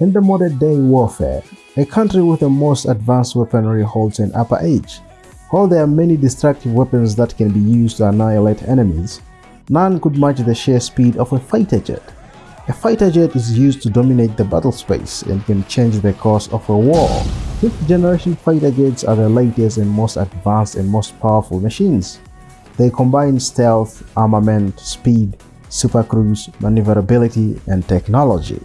In the modern day warfare, a country with the most advanced weaponry holds an upper edge. While there are many destructive weapons that can be used to annihilate enemies, none could match the sheer speed of a fighter jet. A fighter jet is used to dominate the battle space and can change the course of a war. 5th generation fighter jets are the latest and most advanced and most powerful machines. They combine stealth, armament, speed, supercruise, maneuverability, and technology.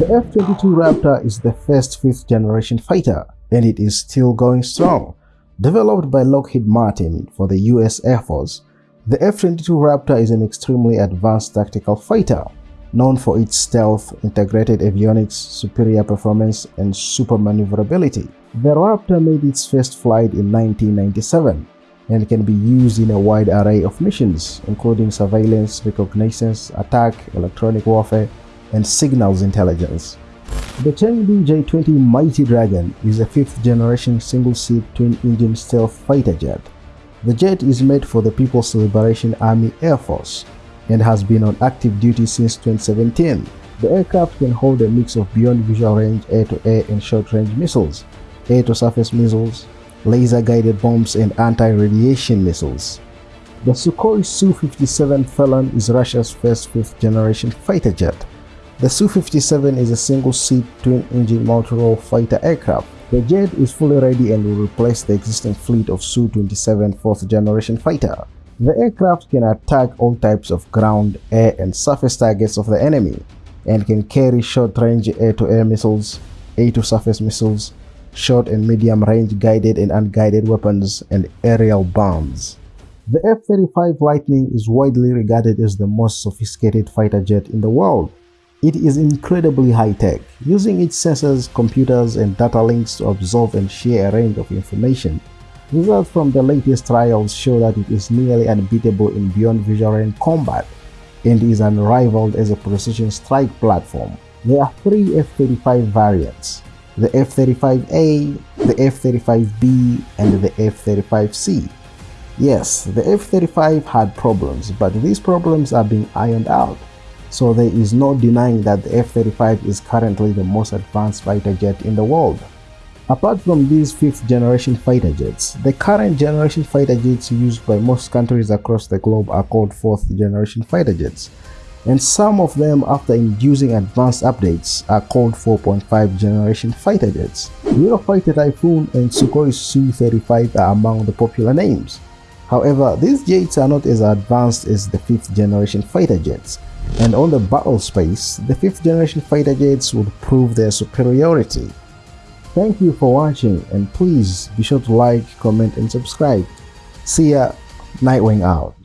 The F-22 Raptor is the first 5th generation fighter, and it is still going strong. Developed by Lockheed Martin for the US Air Force, the F-22 Raptor is an extremely advanced tactical fighter known for its stealth, integrated avionics, superior performance, and super maneuverability. The Raptor made its first flight in 1997 and can be used in a wide array of missions, including surveillance, reconnaissance, attack, electronic warfare, and signals intelligence. The Chengdu J-20 Mighty Dragon is a fifth-generation single-seat twin-engine stealth fighter jet. The jet is made for the People's Liberation Army Air Force and has been on active duty since 2017. The aircraft can hold a mix of beyond visual range air-to-air -air and short-range missiles, air-to-surface missiles, laser-guided bombs and anti-radiation missiles. The Sukhoi Su-57 Felon is Russia's first fifth-generation fighter jet. The Su-57 is a single-seat twin-engine multi-role fighter aircraft. The jet is fully ready and will replace the existing fleet of Su-27 fourth-generation fighter. The aircraft can attack all types of ground, air, and surface targets of the enemy and can carry short-range air-to-air missiles, air-to-surface missiles, short and medium-range guided and unguided weapons, and aerial bombs. The F-35 Lightning is widely regarded as the most sophisticated fighter jet in the world. It is incredibly high-tech, using its sensors, computers, and data links to absorb and share a range of information Results from the latest trials show that it is nearly unbeatable in beyond visual range combat and is unrivaled as a precision strike platform. There are three F-35 variants, the F-35A, the F-35B, and the F-35C. Yes, the F-35 had problems, but these problems are being ironed out, so there is no denying that the F-35 is currently the most advanced fighter jet in the world. Apart from these 5th generation fighter jets, the current generation fighter jets used by most countries across the globe are called 4th generation fighter jets, and some of them after inducing advanced updates are called 4.5 generation fighter jets. Eurofighter Typhoon and Sukhoi Su-35 are among the popular names. However, these jets are not as advanced as the 5th generation fighter jets, and on the battle space, the 5th generation fighter jets would prove their superiority. Thank you for watching and please be sure to like, comment and subscribe. See ya, Nightwing out.